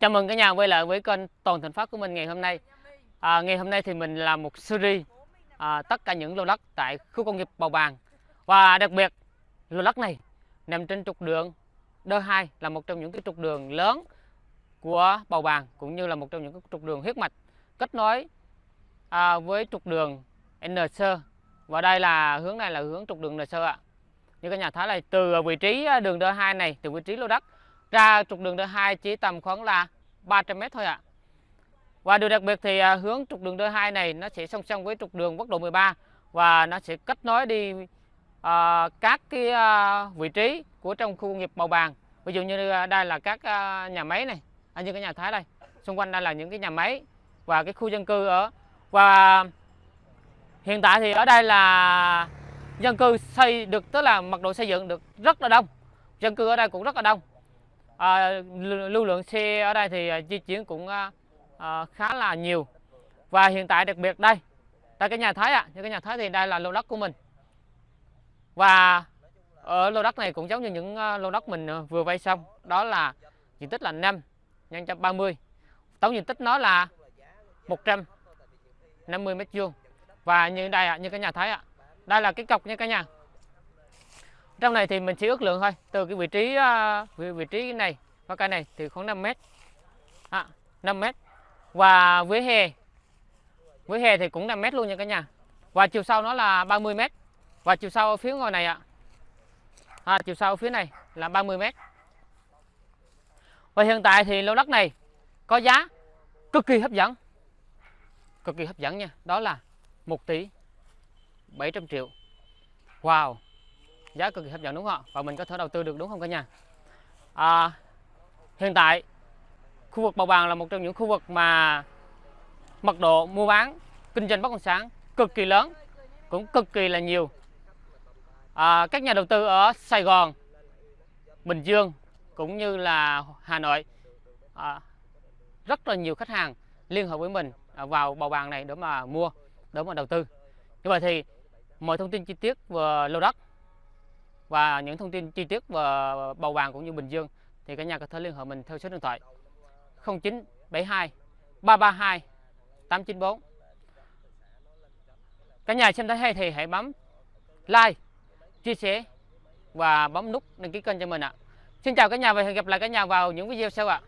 Chào mừng cả nhà quay lại với kênh Toàn Thành Phát của mình ngày hôm nay. À, ngày hôm nay thì mình làm một series à, tất cả những lô đất tại khu công nghiệp Bào Bàng và đặc biệt lô đất này nằm trên trục đường D2 là một trong những cái trục đường lớn của Bào Bàng cũng như là một trong những cái trục đường huyết mạch kết nối à, với trục đường N Sơ và đây là hướng này là hướng trục đường N Sơ ạ. Như cả nhà thấy là từ vị trí à, đường D2 này từ vị trí lô đất ra trục đường D2 chỉ tầm khoảng là 300 m thôi ạ. À. Và điều đặc biệt thì à, hướng trục đường D2 này nó sẽ song song với trục đường quốc lộ 13 và nó sẽ kết nối đi à, các cái à, vị trí của trong khu công nghiệp màu Bàng. Ví dụ như à, đây là các à, nhà máy này, à, như cái nhà Thái đây. Xung quanh đây là những cái nhà máy và cái khu dân cư ở và hiện tại thì ở đây là dân cư xây được tức là mật độ xây dựng được rất là đông. Dân cư ở đây cũng rất là đông à, lưu lượng xe ở đây thì à, di chuyển cũng à, à, khá là nhiều. Và hiện tại đặc biệt đây tại cái nhà Thái ạ à, như cái nhà Thái thì đây là lô đất của mình. Và ở lô đất này cũng giống như những à, lô đất mình vừa vay xong đó là diện tích là 5 nhân 130 tổng diện tích nó là 150 mét vuông. Và như đây ạ à, như cái nhà Thái ạ à, đây là cái cọc nha cả nhà trong này thì mình chỉ ước lượng thôi từ cái vị trí à, vị, vị trí này và cây này thì khoảng 5 mét. À, 5 mét. Và với hè với hè thì cũng 5 mét luôn nha cả nhà. Và chiều sau nó là 30 mét. Và chiều sau ở phía ngoài này ạ. À, chiều sau ở phía này là 30 mét. Và hiện tại thì lô đất này có giá cực kỳ hấp dẫn. Cực kỳ hấp dẫn nha. Đó là 1 tỷ 700 triệu. Wow giá cực kỳ hấp dẫn đúng không ạ? Và mình có thể đầu tư được đúng không cả nhà? À, hiện tại khu vực bầu Bàng là một trong những khu vực mà mật độ mua bán kinh doanh bất động sản cực kỳ lớn cũng cực kỳ là nhiều. À, các nhà đầu tư ở Sài Gòn Bình Dương cũng như là Hà Nội à, rất là nhiều khách hàng liên hệ với mình à, vào bầu bàng này để mà mua để mà đầu tư. Như vậy thì mọi thông tin chi tiết về lô đất và những thông tin chi tiết về bầu vàng cũng như Bình Dương thì cả nhà có thể liên hệ mình theo số điện thoại 0972 332 894 cả nhà xem thấy hay thì hãy bấm like, chia sẻ và bấm nút đăng ký kênh cho mình ạ. Xin chào cả nhà và hẹn gặp lại cả nhà vào những video sau ạ.